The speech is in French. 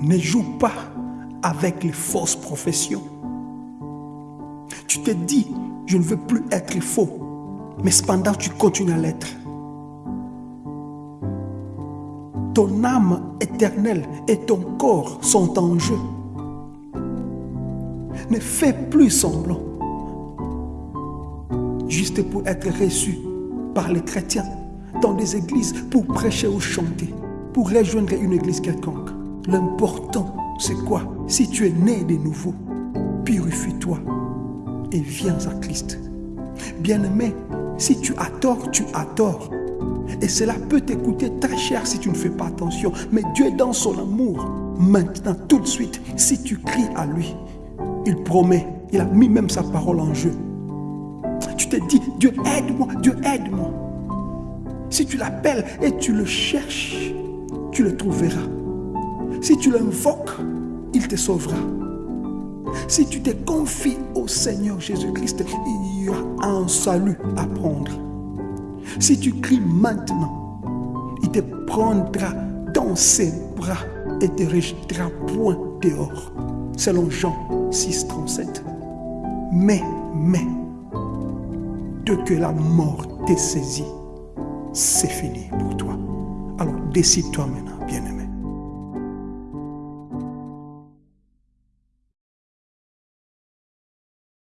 Ne joue pas avec les fausses professions. Tu te dis, je ne veux plus être faux, mais cependant tu continues à l'être. Ton âme éternelle et ton corps sont en jeu. Ne fais plus semblant, juste pour être reçu par les chrétiens dans des églises pour prêcher ou chanter, pour rejoindre une église quelconque. L'important, c'est quoi? Si tu es né de nouveau, purifie-toi et viens à Christ. Bien-aimé, si tu as tort, tu as tort. Et cela peut t'écouter très cher si tu ne fais pas attention. Mais Dieu est dans son amour. Maintenant, tout de suite, si tu cries à lui, il promet, il a mis même sa parole en jeu. Tu te dis, Dieu aide-moi, Dieu aide-moi. Si tu l'appelles et tu le cherches, tu le trouveras. Si tu l'invoques, il te sauvera. Si tu te confies au Seigneur Jésus-Christ, il y a un salut à prendre. Si tu cries maintenant, il te prendra dans ses bras et te rejettera point dehors. Selon Jean 6, 37. Mais, mais, de que la mort t'ait saisi, c'est fini pour toi. Alors décide-toi maintenant.